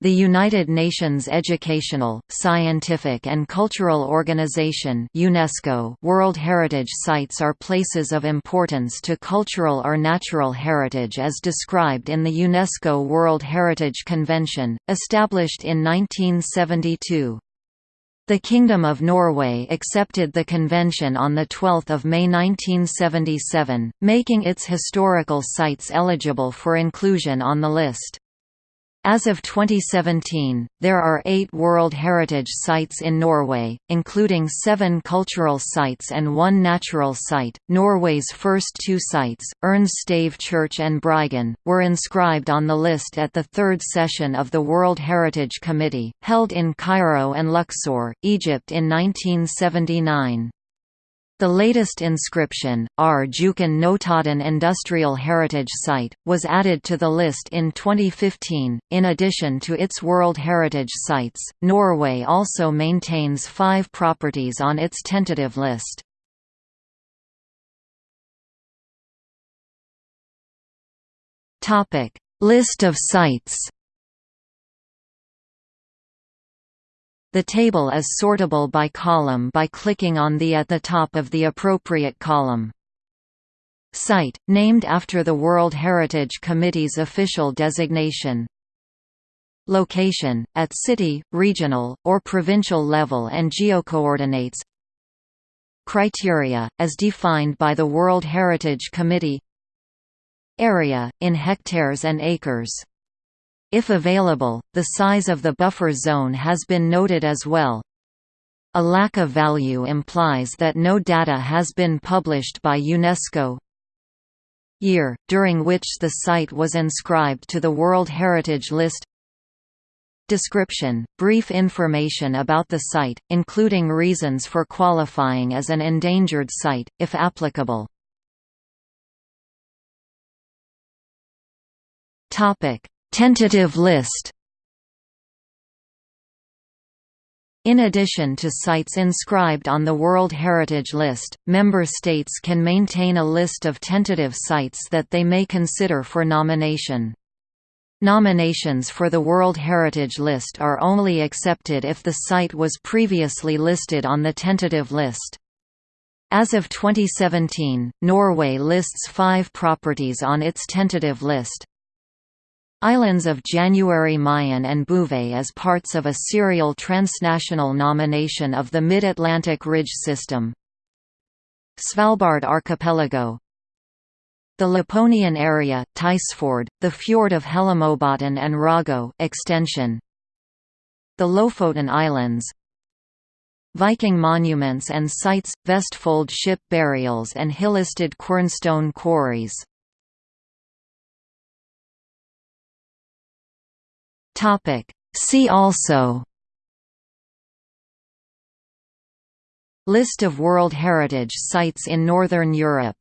The United Nations Educational, Scientific and Cultural Organization UNESCO World Heritage Sites are places of importance to cultural or natural heritage as described in the UNESCO World Heritage Convention, established in 1972. The Kingdom of Norway accepted the convention on 12 May 1977, making its historical sites eligible for inclusion on the list. As of 2017, there are eight World Heritage Sites in Norway, including seven cultural sites and one natural site. Norway's first two sites, Urnes Stave Church and Bryggen, were inscribed on the list at the third session of the World Heritage Committee, held in Cairo and Luxor, Egypt in 1979. The latest inscription, R. Notodden Industrial Heritage Site, was added to the list in 2015. In addition to its World Heritage Sites, Norway also maintains five properties on its tentative list. List of sites The table is sortable by column by clicking on the at the top of the appropriate column. Site, named after the World Heritage Committee's official designation. Location, at city, regional, or provincial level and geocoordinates Criteria, as defined by the World Heritage Committee Area, in hectares and acres if available, the size of the buffer zone has been noted as well. A lack of value implies that no data has been published by UNESCO. Year, during which the site was inscribed to the World Heritage List Description – Brief information about the site, including reasons for qualifying as an endangered site, if applicable. Tentative list In addition to sites inscribed on the World Heritage List, member states can maintain a list of tentative sites that they may consider for nomination. Nominations for the World Heritage List are only accepted if the site was previously listed on the tentative list. As of 2017, Norway lists five properties on its tentative list. Islands of January Mayen and Bouvet as parts of a serial transnational nomination of the Mid-Atlantic Ridge System. Svalbard Archipelago The Laponian area, Tysfjord, the fjord of Hellemobotn and Rago extension. The Lofoten Islands Viking monuments and sites, Vestfold ship burials and Hyllestad quernstone quarries Topic. See also List of World Heritage Sites in Northern Europe